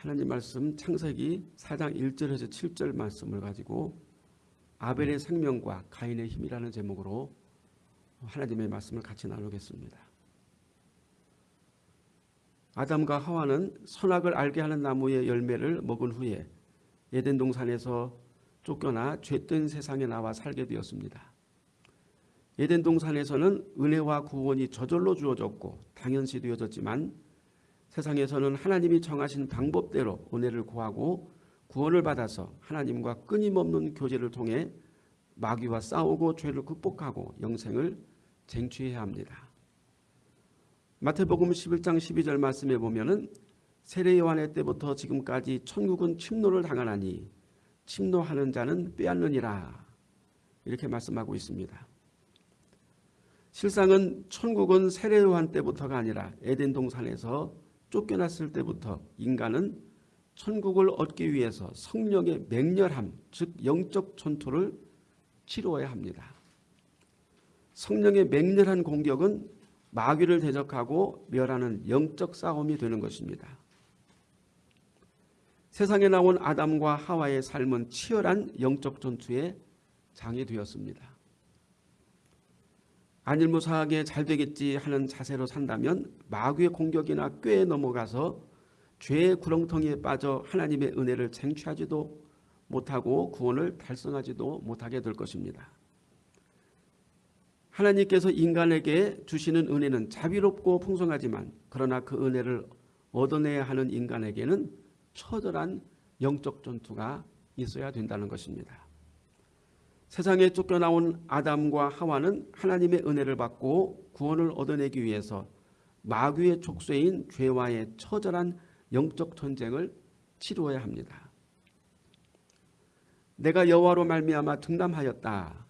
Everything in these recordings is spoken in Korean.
하나님 말씀 창세기 4장 1절에서 7절 말씀을 가지고 아벨의 생명과 가인의 힘이라는 제목으로 하나님의 말씀을 같이 나누겠습니다. 아담과 하와는 선악을 알게 하는 나무의 열매를 먹은 후에 에덴 동산에서 쫓겨나 죄된 세상에 나와 살게 되었습니다. 에덴 동산에서는 은혜와 구원이 저절로 주어졌고 당연시 되어졌지만 세상에서는 하나님이 정하신 방법대로 은혜를 구하고 구원을 받아서 하나님과 끊임없는 교제를 통해 마귀와 싸우고 죄를 극복하고 영생을 쟁취해야 합니다. 마태복음 11장 12절 말씀에 보면은 세례 요한의 때부터 지금까지 천국은 침노를 당하나니 침노하는 자는 빼앗느니라 이렇게 말씀하고 있습니다. 실상은 천국은 세례 요한 때부터가 아니라 에덴 동산에서 쫓겨났을 때부터 인간은 천국을 얻기 위해서 성령의 맹렬함 즉 영적 전투를 치루어야 합니다. 성령의 맹렬한 공격은 마귀를 대적하고 멸하는 영적 싸움이 되는 것입니다. 세상에 나온 아담과 하와의 삶은 치열한 영적 전투의 장이 되었습니다. 안일무사하게 잘 되겠지 하는 자세로 산다면 마귀의 공격이나 꾀에 넘어가서 죄의 구렁텅이에 빠져 하나님의 은혜를 쟁취하지도 못하고 구원을 달성하지도 못하게 될 것입니다. 하나님께서 인간에게 주시는 은혜는 자비롭고 풍성하지만 그러나 그 은혜를 얻어내야 하는 인간에게는 처절한 영적 전투가 있어야 된다는 것입니다. 세상에 쫓겨나온 아담과 하와는 하나님의 은혜를 받고 구원을 얻어내기 위해서 마귀의 족쇄인 죄와의 처절한 영적 전쟁을 치루어야 합니다. 내가 여호와로 말미암아 등남하였다.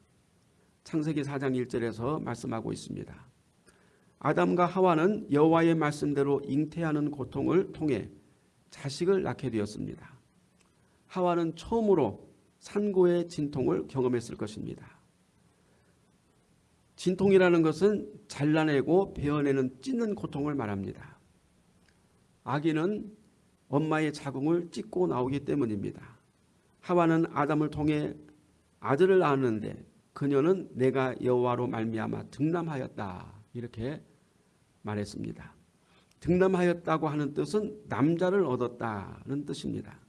창세기 4장 1절에서 말씀하고 있습니다. 아담과 하와는 여호와의 말씀대로 잉태하는 고통을 통해 자식을 낳게 되었습니다. 하와는 처음으로 산고의 진통을 경험했을 것입니다. 진통이라는 것은 잘라내고 베어내는 찢는 고통을 말합니다. 아기는 엄마의 자궁을 찢고 나오기 때문입니다. 하와는 아담을 통해 아들을 낳았는데 그녀는 내가 여호와로 말미암아 등남하였다 이렇게 말했습니다. 등남하였다고 하는 뜻은 남자를 얻었다는 뜻입니다.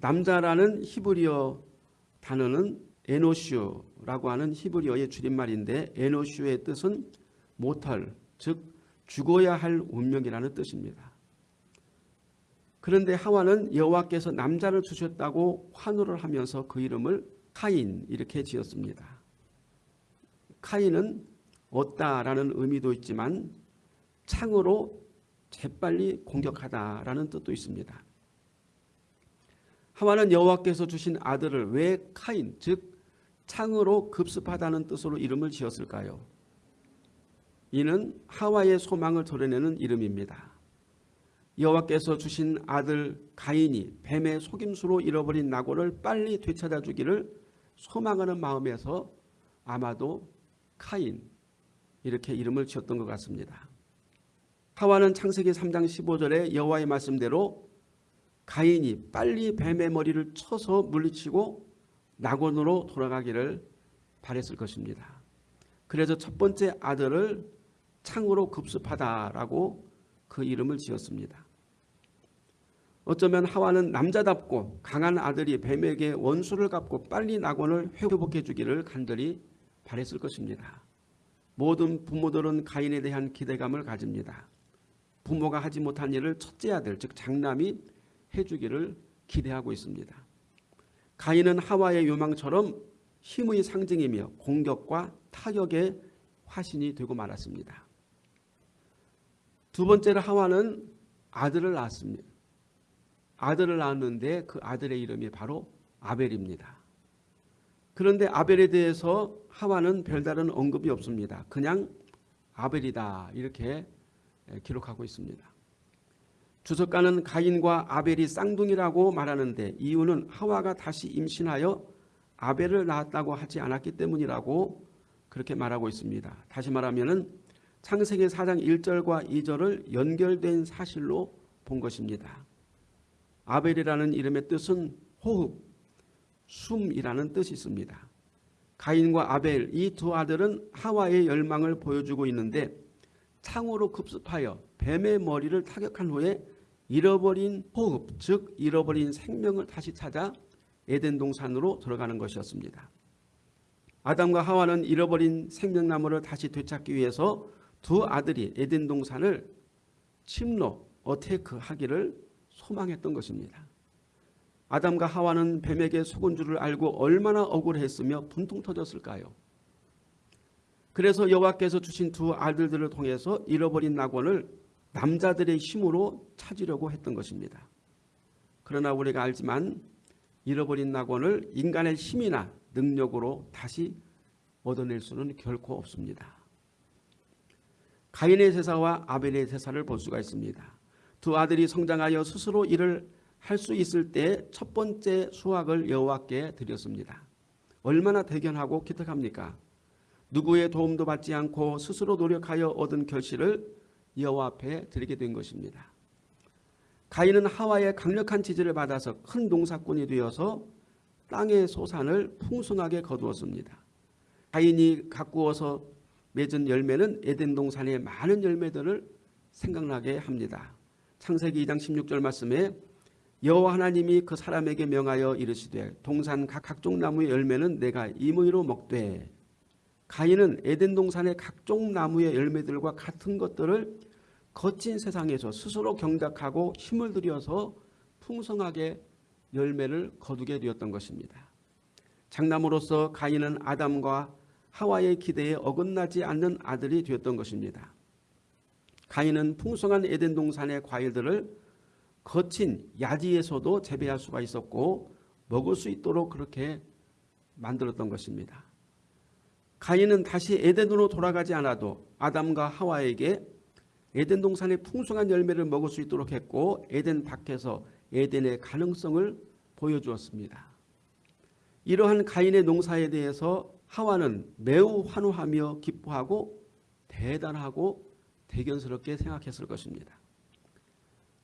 남자라는 히브리어 단어는 에노슈라고 하는 히브리어의 줄임말인데 에노슈의 뜻은 모털 즉 죽어야 할 운명이라는 뜻입니다. 그런데 하와는 여호와께서 남자를 주셨다고 환호를 하면서 그 이름을 카인 이렇게 지었습니다. 카인은 얻다라는 의미도 있지만 창으로 재빨리 공격하다라는 뜻도 있습니다. 하와는 여호와께서 주신 아들을 왜 카인 즉 창으로 급습하다는 뜻으로 이름을 지었을까요? 이는 하와의 소망을 드러내는 이름입니다. 여호와께서 주신 아들 가인이 뱀의 속임수로 잃어버린 낙원을 빨리 되찾아 주기를 소망하는 마음에서 아마도 카인 이렇게 이름을 지었던 것 같습니다. 하와는 창세기 3장 15절에 여호와의 말씀대로 가인이 빨리 뱀의 머리를 쳐서 물리치고 낙원으로 돌아가기를 바랬을 것입니다. 그래서 첫 번째 아들을 창으로 급습하다라고 그 이름을 지었습니다. 어쩌면 하와는 남자답고 강한 아들이 뱀에게 원수를 갚고 빨리 낙원을 회복해 주기를 간절히 바랬을 것입니다. 모든 부모들은 가인에 대한 기대감을 가집니다. 부모가 하지 못한 일을 첫째 아들 즉 장남이 해주기를 기대하고 있습니다. 가인은 하와의 요망처럼 힘의 상징이며 공격과 타격의 화신이 되고 말았습니다. 두 번째로 하와는 아들을 낳았습니다. 아들을 낳았는데 그 아들의 이름이 바로 아벨입니다. 그런데 아벨에 대해서 하와는 별다른 언급이 없습니다. 그냥 아벨이다 이렇게 기록하고 있습니다. 주석가는 가인과 아벨이 쌍둥이라고 말하는데 이유는 하와가 다시 임신하여 아벨을 낳았다고 하지 않았기 때문이라고 그렇게 말하고 있습니다. 다시 말하면 창세기 4장 1절과 2절을 연결된 사실로 본 것입니다. 아벨이라는 이름의 뜻은 호흡, 숨이라는 뜻이 있습니다. 가인과 아벨 이 두 아들은 하와의 열망을 보여주고 있는데 창으로 급습하여 뱀의 머리를 타격한 후에 잃어버린 호흡, 즉 잃어버린 생명을 다시 찾아 에덴 동산으로 들어가는 것이었습니다. 아담과 하와는 잃어버린 생명나무를 다시 되찾기 위해서 두 아들이 에덴 동산을 침노, 어테크하기를 소망했던 것입니다. 아담과 하와는 뱀에게 속은 줄을 알고 얼마나 억울했으며 분통 터졌을까요? 그래서 여호와께서 주신 두 아들들을 통해서 잃어버린 낙원을 남자들의 힘으로 찾으려고 했던 것입니다. 그러나 우리가 알지만 잃어버린 낙원을 인간의 힘이나 능력으로 다시 얻어낼 수는 결코 없습니다. 가인의 제사와 아벨의 제사를 볼 수가 있습니다. 두 아들이 성장하여 스스로 일을 할 수 있을 때 첫 번째 수확을 여호와께 드렸습니다. 얼마나 대견하고 기특합니까? 누구의 도움도 받지 않고 스스로 노력하여 얻은 결실을 여호와 앞에 드리게 된 것입니다. 가인은 하와의 강력한 지지를 받아서 큰 농사꾼이 되어서 땅의 소산을 풍성하게 거두었습니다. 가인이 가꾸어서 맺은 열매는 에덴 동산의 많은 열매들을 생각나게 합니다. 창세기 2장 16절 말씀에 여호와 하나님이 그 사람에게 명하여 이르시되 동산 각 각종 나무의 열매는 내가 임의로 먹되 가인은 에덴 동산의 각종 나무의 열매들과 같은 것들을 거친 세상에서 스스로 경작하고 힘을 들여서 풍성하게 열매를 거두게 되었던 것입니다. 장남으로서 가인은 아담과 하와의 기대에 어긋나지 않는 아들이 되었던 것입니다. 가인은 풍성한 에덴 동산의 과일들을 거친 야지에서도 재배할 수가 있었고 먹을 수 있도록 그렇게 만들었던 것입니다. 가인은 다시 에덴으로 돌아가지 않아도 아담과 하와에게 에덴 동산의 풍성한 열매를 먹을 수 있도록 했고 에덴 밖에서 에덴의 가능성을 보여주었습니다. 이러한 가인의 농사에 대해서 하와는 매우 환호하며 기뻐하고 대단하고 대견스럽게 생각했을 것입니다.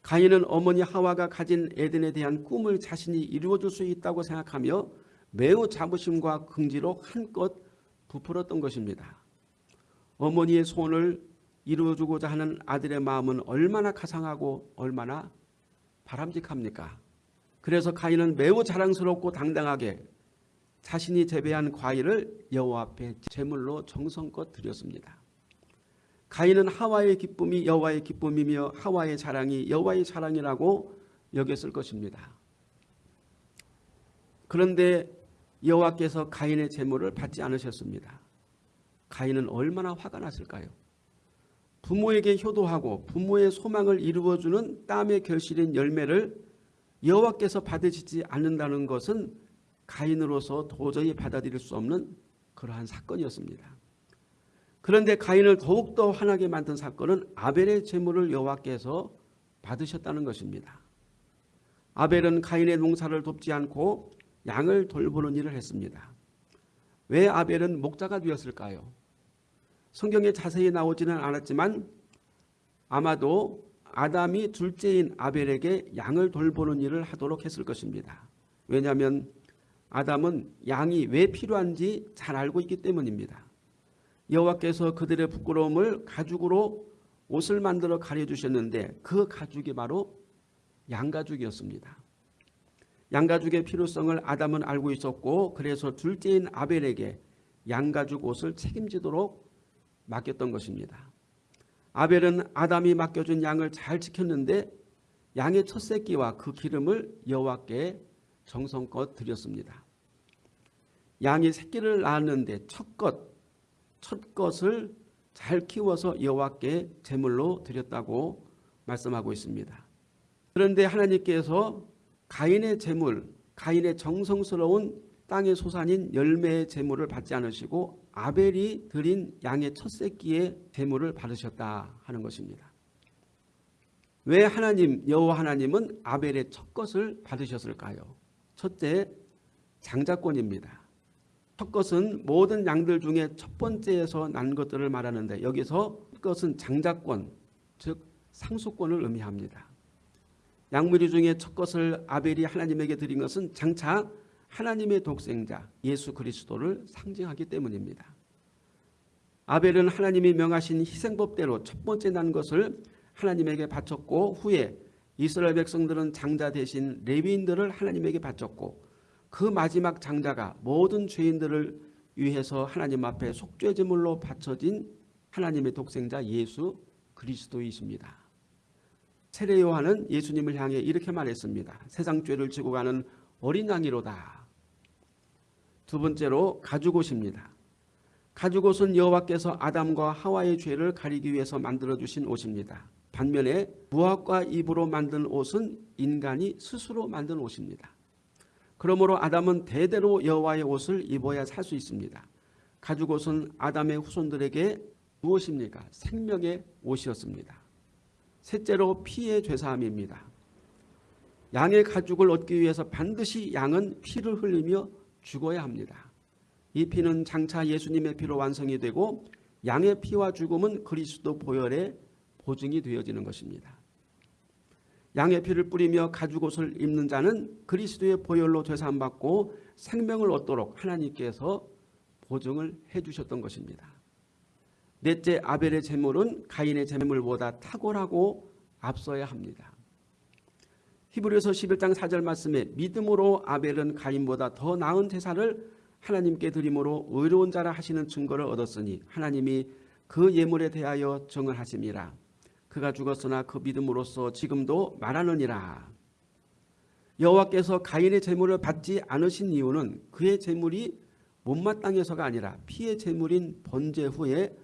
가인은 어머니 하와가 가진 에덴에 대한 꿈을 자신이 이루어줄 수 있다고 생각하며 매우 자부심과 긍지로 한껏 부풀었던 것입니다. 어머니의 소원을 이루어주고자 하는 아들의 마음은 얼마나 가상하고 얼마나 바람직합니까? 그래서 가인은 매우 자랑스럽고 당당하게 자신이 재배한 과일을 여호와 앞에 제물로 정성껏 드렸습니다. 가인은 하와의 기쁨이 여호와의 기쁨이며 하와의 자랑이 여호와의 자랑이라고 여겼을 것입니다. 그런데 여호와께서 가인의 제물을 받지 않으셨습니다. 가인은 얼마나 화가 났을까요? 부모에게 효도하고 부모의 소망을 이루어주는 땀의 결실인 열매를 여호와께서 받으시지 않는다는 것은 가인으로서 도저히 받아들일 수 없는 그러한 사건이었습니다. 그런데 가인을 더욱더 화나게 만든 사건은 아벨의 제물을 여호와께서 받으셨다는 것입니다. 아벨은 가인의 농사를 돕지 않고 양을 돌보는 일을 했습니다. 왜 아벨은 목자가 되었을까요? 성경에 자세히 나오지는 않았지만 아마도 아담이 둘째인 아벨에게 양을 돌보는 일을 하도록 했을 것입니다. 왜냐하면 아담은 양이 왜 필요한지 잘 알고 있기 때문입니다. 여호와께서 그들의 부끄러움을 가죽으로 옷을 만들어 가려주셨는데 그 가죽이 바로 양가죽이었습니다. 양가죽의 필요성을 아담은 알고 있었고 그래서 둘째인 아벨에게 양가죽 옷을 책임지도록 맡겼던 것입니다. 아벨은 아담이 맡겨준 양을 잘 지켰는데 양의 첫 새끼와 그 기름을 여호와께 정성껏 드렸습니다. 양이 새끼를 낳았는데 첫 것, 첫 것을 잘 키워서 여호와께 제물로 드렸다고 말씀하고 있습니다. 그런데 하나님께서 가인의 제물, 가인의 정성스러운 땅의 소산인 열매의 제물을 받지 않으시고 아벨이 드린 양의 첫 새끼의 제물을 받으셨다 하는 것입니다. 왜 하나님 여호와 하나님은 아벨의 첫 것을 받으셨을까요? 첫째 장자권입니다. 첫 것은 모든 양들 중에 첫 번째에서 난 것들을 말하는데 여기서 첫 것은 장자권 즉 상속권을 의미합니다. 양무리 중에 첫 것을 아벨이 하나님에게 드린 것은 장차 하나님의 독생자 예수 그리스도를 상징하기 때문입니다. 아벨은 하나님이 명하신 희생법대로 첫 번째 난 것을 하나님에게 바쳤고 후에 이스라엘 백성들은 장자 대신 레위인들을 하나님에게 바쳤고 그 마지막 장자가 모든 죄인들을 위해서 하나님 앞에 속죄 제물로 바쳐진 하나님의 독생자 예수 그리스도이십니다. 세례 요한은 예수님을 향해 이렇게 말했습니다. 세상 죄를 지고 가는 어린 양이로다. 두 번째로 가죽옷입니다. 가죽옷은 여호와께서 아담과 하와의 죄를 가리기 위해서 만들어 주신 옷입니다. 반면에 무화과 잎으로 만든 옷은 인간이 스스로 만든 옷입니다. 그러므로 아담은 대대로 여호와의 옷을 입어야 살 수 있습니다. 가죽옷은 아담의 후손들에게 무엇입니까? 생명의 옷이었습니다. 셋째로 피의 죄사함입니다. 양의 가죽을 얻기 위해서 반드시 양은 피를 흘리며 죽어야 합니다. 이 피는 장차 예수님의 피로 완성이 되고 양의 피와 죽음은 그리스도 보혈의 보증이 되어지는 것입니다. 양의 피를 뿌리며 가죽옷을 입는 자는 그리스도의 보혈로 죄사함받고 생명을 얻도록 하나님께서 보증을 해주셨던 것입니다. 넷째 아벨의 제물은 가인의 제물보다 탁월하고 앞서야 합니다. 히브리서 11장 4절 말씀에 믿음으로 아벨은 가인보다 더 나은 제사를 하나님께 드림으로 의로운 자라 하시는 증거를 얻었으니 하나님이 그 예물에 대하여 정을 하심이라. 그가 죽었으나 그 믿음으로써 지금도 말하느니라. 여호와께서 가인의 제물을 받지 않으신 이유는 그의 제물이 못마땅해서가 아니라 피의 제물인 번제 후에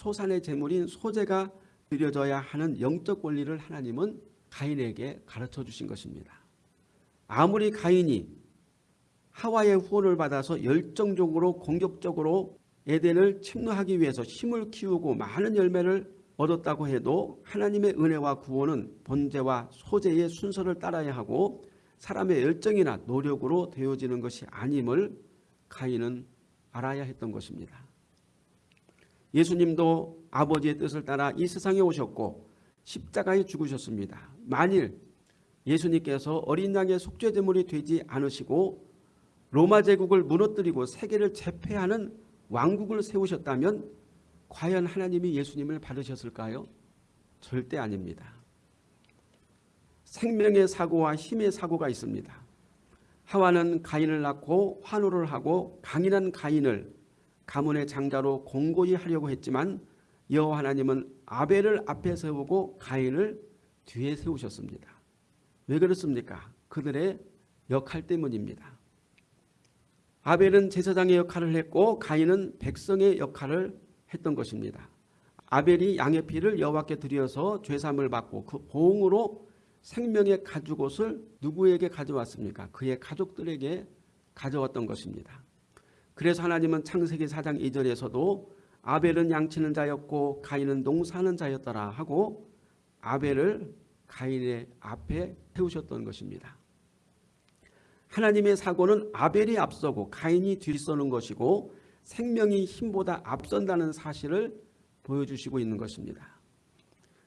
소산의 제물인 소제가 드려져야 하는 영적 권리를 하나님은 가인에게 가르쳐 주신 것입니다. 아무리 가인이 하와의 후원을 받아서 열정적으로 공격적으로 에덴을 침노하기 위해서 힘을 키우고 많은 열매를 얻었다고 해도 하나님의 은혜와 구원은 번제와 소제의 순서를 따라야 하고 사람의 열정이나 노력으로 되어지는 것이 아님을 가인은 알아야 했던 것입니다. 예수님도 아버지의 뜻을 따라 이 세상에 오셨고 십자가에 죽으셨습니다. 만일 예수님께서 어린 양의 속죄제물이 되지 않으시고 로마 제국을 무너뜨리고 세계를 제패하는 왕국을 세우셨다면 과연 하나님이 예수님을 받으셨을까요? 절대 아닙니다. 생명의 사고와 힘의 사고가 있습니다. 하와는 가인을 낳고 환호를 하고 강인한 가인을 가문의 장자로 공고히 하려고 했지만 여호와 하나님은 아벨을 앞에 세우고 가인을 뒤에 세우셨습니다. 왜 그렇습니까? 그들의 역할 때문입니다. 아벨은 제사장의 역할을 했고 가인은 백성의 역할을 했던 것입니다. 아벨이 양의 피를 여호와께 드려서 죄삼을 받고 그 보응으로 생명의 가죽옷을 누구에게 가져왔습니까? 그의 가족들에게 가져왔던 것입니다. 그래서 하나님은 창세기 4장 2절에서도 아벨은 양치는 자였고 가인은 농사하는 자였더라 하고 아벨을 가인의 앞에 세우셨던 것입니다. 하나님의 사고는 아벨이 앞서고 가인이 뒤서는 것이고 생명이 힘보다 앞선다는 사실을 보여주시고 있는 것입니다.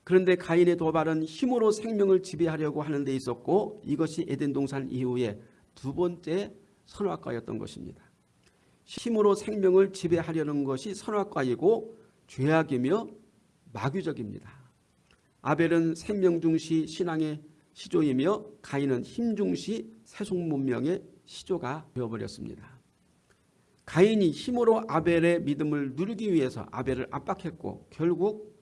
그런데 가인의 도발은 힘으로 생명을 지배하려고 하는 데 있었고 이것이 에덴 동산 이후에 두 번째 선악과였던 것입니다. 힘으로 생명을 지배하려는 것이 선악과이고 죄악이며 마귀적입니다. 아벨은 생명 중시 신앙의 시조이며 가인은 힘 중시 세속 문명의 시조가 되어버렸습니다. 가인이 힘으로 아벨의 믿음을 누르기 위해서 아벨을 압박했고 결국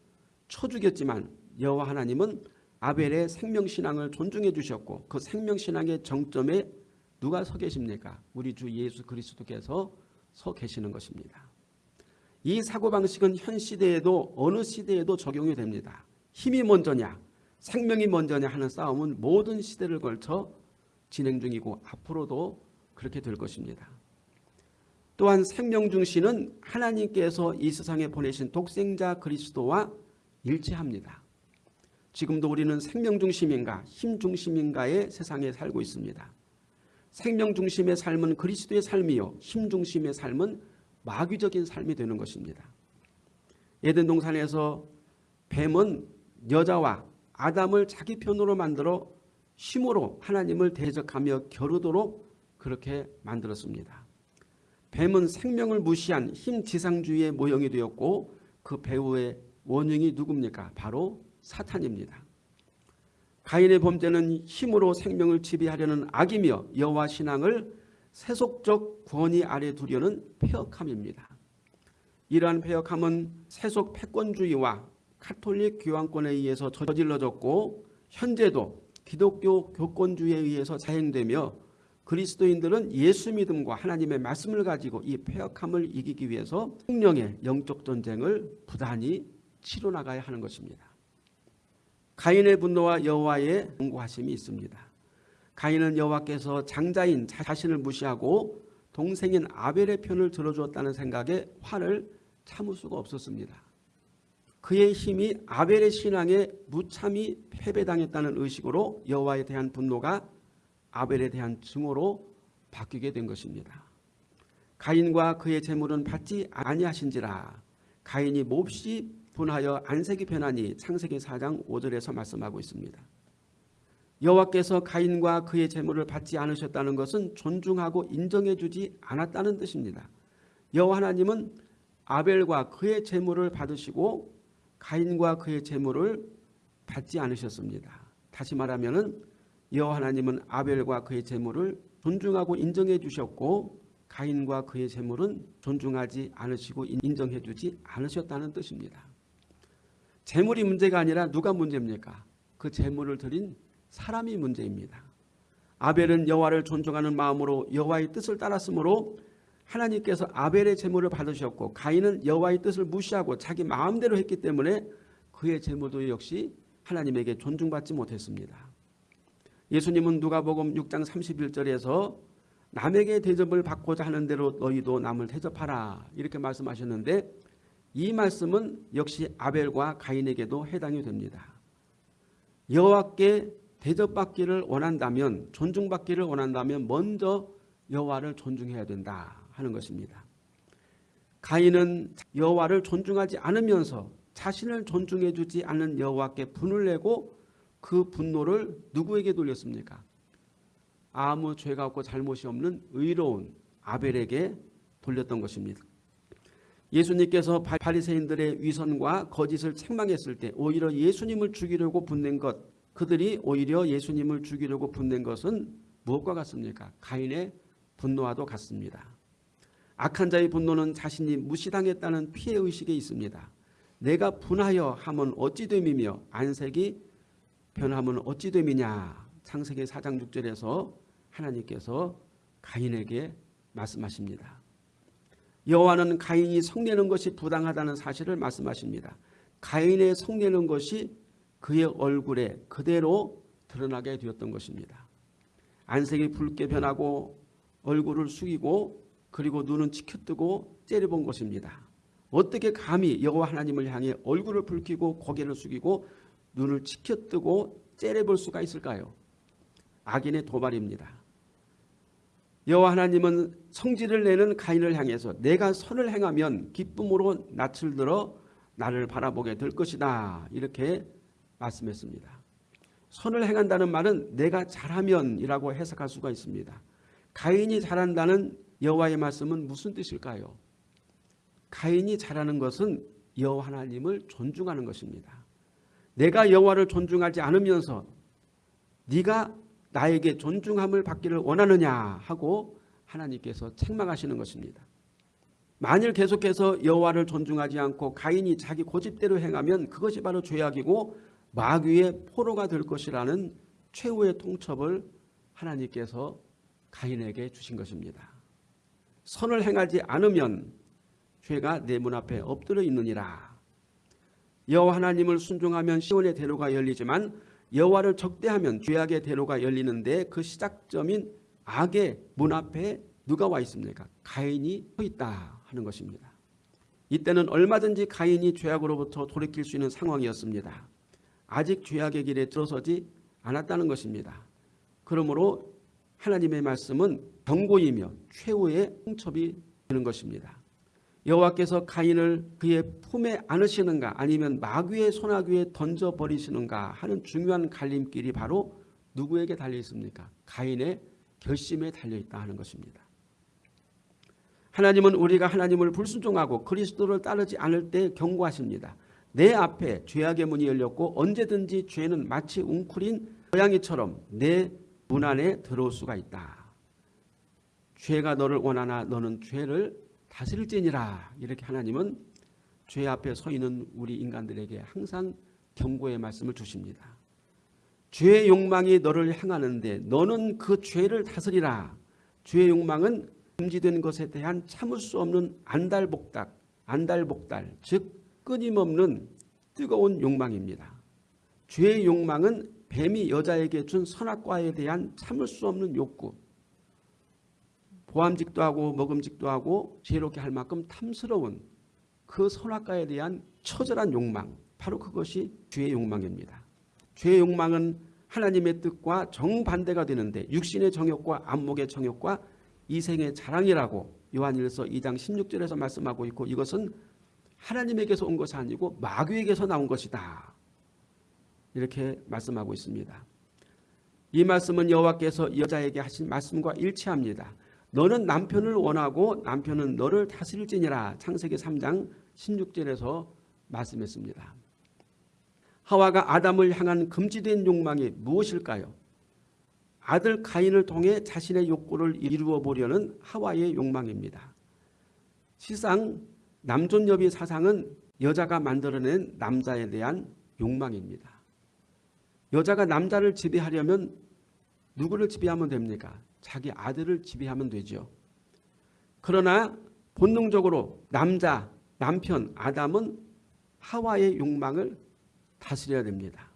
쳐죽였지만 여호와 하나님은 아벨의 생명신앙을 존중해 주셨고 그 생명신앙의 정점에 누가 서 계십니까? 우리 주 예수 그리스도께서 서 계시는 것입니다. 이 사고방식은 현 시대에도 어느 시대에도 적용이 됩니다. 힘이 먼저냐 생명이 먼저냐 하는 싸움은 모든 시대를 걸쳐 진행 중이고 앞으로도 그렇게 될 것입니다. 또한 생명 중심은 하나님께서 이 세상에 보내신 독생자 그리스도와 일치합니다. 지금도 우리는 생명 중심인가 힘 중심인가의 세상에 살고 있습니다. 생명 중심의 삶은 그리스도의 삶이요 힘 중심의 삶은 마귀적인 삶이 되는 것입니다. 에덴 동산에서 뱀은 여자와 아담을 자기 편으로 만들어 힘으로 하나님을 대적하며 겨루도록 그렇게 만들었습니다. 뱀은 생명을 무시한 힘지상주의의 모형이 되었고 그 배후의 원흉이 누굽니까? 바로 사탄입니다. 가인의 범죄는 힘으로 생명을 지배하려는 악이며 여호와 신앙을 세속적 권위 아래 두려는 폐역함입니다. 이러한 폐역함은 세속 패권주의와 카톨릭 교황권에 의해서 저질러졌고 현재도 기독교 교권주의에 의해서 자행되며 그리스도인들은 예수 믿음과 하나님의 말씀을 가지고 이 폐역함을 이기기 위해서 성령의 영적 전쟁을 부단히 치러 나가야 하는 것입니다. 가인의 분노와 여호와의 경고하심이 있습니다. 가인은 여호와께서 장자인 자신을 무시하고 동생인 아벨의 편을 들어주었다는 생각에 화를 참을 수가 없었습니다. 그의 힘이 아벨의 신앙에 무참히 패배당했다는 의식으로 여호와에 대한 분노가 아벨에 대한 증오로 바뀌게 된 것입니다. 가인과 그의 재물은 받지 아니하신지라 가인이 몹시 분하여 안색이 변하니 창세기 4장 5절에서 말씀하고 있습니다. 여호와께서 가인과 그의 재물을 받지 않으셨다는 것은 존중하고 인정해 주지 않았다는 뜻입니다. 여호와 하나님은 아벨과 그의 재물을 받으시고 가인과 그의 재물을 받지 않으셨습니다. 다시 말하면은 여호와 하나님은 아벨과 그의 재물을 존중하고 인정해 주셨고 가인과 그의 재물은 존중하지 않으시고 인정해 주지 않으셨다는 뜻입니다. 재물이 문제가 아니라 누가 문제입니까? 그 재물을 드린 사람이 문제입니다. 아벨은 여호와를 존중하는 마음으로 여호와의 뜻을 따랐으므로 하나님께서 아벨의 재물을 받으셨고 가인은 여호와의 뜻을 무시하고 자기 마음대로 했기 때문에 그의 재물도 역시 하나님에게 존중받지 못했습니다. 예수님은 누가복음 6장 31절에서 남에게 대접을 받고자 하는 대로 너희도 남을 대접하라 이렇게 말씀하셨는데 이 말씀은 역시 아벨과 가인에게도 해당이 됩니다. 여호와께 대접받기를 원한다면 존중받기를 원한다면 먼저 여호와를 존중해야 된다 하는 것입니다. 가인은 여호와를 존중하지 않으면서 자신을 존중해 주지 않는 여호와께 분을 내고 그 분노를 누구에게 돌렸습니까? 아무 죄가 없고 잘못이 없는 의로운 아벨에게 돌렸던 것입니다. 예수님께서 바리새인들의 위선과 거짓을 책망했을 때 오히려 예수님을 죽이려고 분낸 것 그들이 오히려 예수님을 죽이려고 분낸 것은 무엇과 같습니까? 가인의 분노와도 같습니다. 악한 자의 분노는 자신이 무시당했다는 피해의식에 있습니다. 내가 분하여 하면 어찌 됨이며 안색이 변함은 어찌 됨이냐 창세기 4장 6절에서 하나님께서 가인에게 말씀하십니다. 여호와는 가인이 성내는 것이 부당하다는 사실을 말씀하십니다. 가인의 성내는 것이 그의 얼굴에 그대로 드러나게 되었던 것입니다. 안색이 붉게 변하고 얼굴을 숙이고 그리고 눈은 치켜뜨고 째려본 것입니다. 어떻게 감히 여호와 하나님을 향해 얼굴을 붉히고 고개를 숙이고 눈을 치켜뜨고 째려볼 수가 있을까요? 악인의 도발입니다. 여호와 하나님은 성질을 내는 가인을 향해서 내가 선을 행하면 기쁨으로 낯을 들어 나를 바라보게 될 것이다. 이렇게 말씀했습니다. 선을 행한다는 말은 내가 잘하면 이라고 해석할 수가 있습니다. 가인이 잘한다는 여호와의 말씀은 무슨 뜻일까요? 가인이 잘하는 것은 여호와 하나님을 존중하는 것입니다. 내가 여호와를 존중하지 않으면서 네가 나에게 존중함을 받기를 원하느냐 하고 하나님께서 책망하시는 것입니다. 만일 계속해서 여호와를 존중하지 않고 가인이 자기 고집대로 행하면 그것이 바로 죄악이고 마귀의 포로가 될 것이라는 최후의 통첩을 하나님께서 가인에게 주신 것입니다. 선을 행하지 않으면 죄가 내 문 앞에 엎드려 있느니라. 여호와 하나님을 순종하면 시온의 대로가 열리지만 여호와를 적대하면 죄악의 대로가 열리는데 그 시작점인 악의 문 앞에 누가 와 있습니까? 가인이 서 있다 하는 것입니다. 이때는 얼마든지 가인이 죄악으로부터 돌이킬 수 있는 상황이었습니다. 아직 죄악의 길에 들어서지 않았다는 것입니다. 그러므로 하나님의 말씀은 경고이며 최후의 홍첩이 되는 것입니다. 여호와께서 가인을 그의 품에 안으시는가 아니면 마귀의 소나귀에 던져버리시는가 하는 중요한 갈림길이 바로 누구에게 달려 있습니까? 가인의 결심에 달려 있다 하는 것입니다. 하나님은 우리가 하나님을 불순종하고 그리스도를 따르지 않을 때 경고하십니다. 내 앞에 죄악의 문이 열렸고 언제든지 죄는 마치 웅크린 고양이처럼 내 문 안에 들어올 수가 있다. 죄가 너를 원하나 너는 죄를 다스릴지니라. 이렇게 하나님은 죄 앞에 서 있는 우리 인간들에게 항상 경고의 말씀을 주십니다. 죄의 욕망이 너를 향하는데 너는 그 죄를 다스리라. 죄의 욕망은 금지된 것에 대한 참을 수 없는 안달복달, 안달복달, 즉 끊임없는 뜨거운 욕망입니다. 죄의 욕망은 뱀이 여자에게 준 선악과에 대한 참을 수 없는 욕구, 보암직도 하고 먹음직도 하고 죄롭게 할 만큼 탐스러운 그 선악과에 대한 처절한 욕망, 바로 그것이 죄의 욕망입니다. 죄의 욕망은 하나님의 뜻과 정반대가 되는데 육신의 정욕과 안목의 정욕과 이생의 자랑이라고 요한일서 2장 16절에서 말씀하고 있고 이것은 하나님에게서 온 것이 아니고 마귀에게서 나온 것이다. 이렇게 말씀하고 있습니다. 이 말씀은 여호와께서 여자에게 하신 말씀과 일치합니다. 너는 남편을 원하고 남편은 너를 다스릴지니라 창세기 3장 16절에서 말씀했습니다. 하와가 아담을 향한 금지된 욕망이 무엇일까요? 아들 가인을 통해 자신의 욕구를 이루어 보려는 하와의 욕망입니다. 실상 남존여비 사상은 여자가 만들어낸 남자에 대한 욕망입니다. 여자가 남자를 지배하려면 누구를 지배하면 됩니까? 자기 아들을 지배하면 되죠. 그러나 본능적으로 남자, 남편, 아담은 하와의 욕망을 다스려야 됩니다.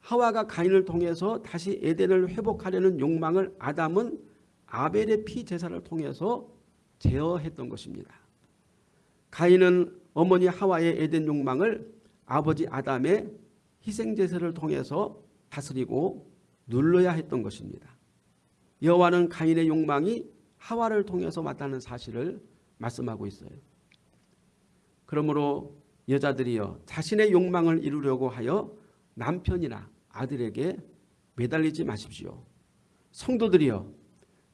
하와가 가인을 통해서 다시 에덴을 회복하려는 욕망을 아담은 아벨의 피 제사를 통해서 제어했던 것입니다. 가인은 어머니 하와의 에덴 욕망을 아버지 아담의 희생 제사를 통해서 다스리고 눌러야 했던 것입니다. 여호와는 가인의 욕망이 하와를 통해서 왔다는 사실을 말씀하고 있어요. 그러므로 여자들이여 자신의 욕망을 이루려고 하여 남편이나 아들에게 매달리지 마십시오. 성도들이여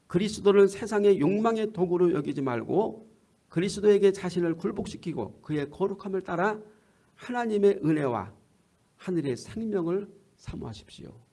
그리스도를 세상의 욕망의 도구로 여기지 말고 그리스도에게 자신을 굴복시키고 그의 거룩함을 따라 하나님의 은혜와 하늘의 생명을 사모하십시오.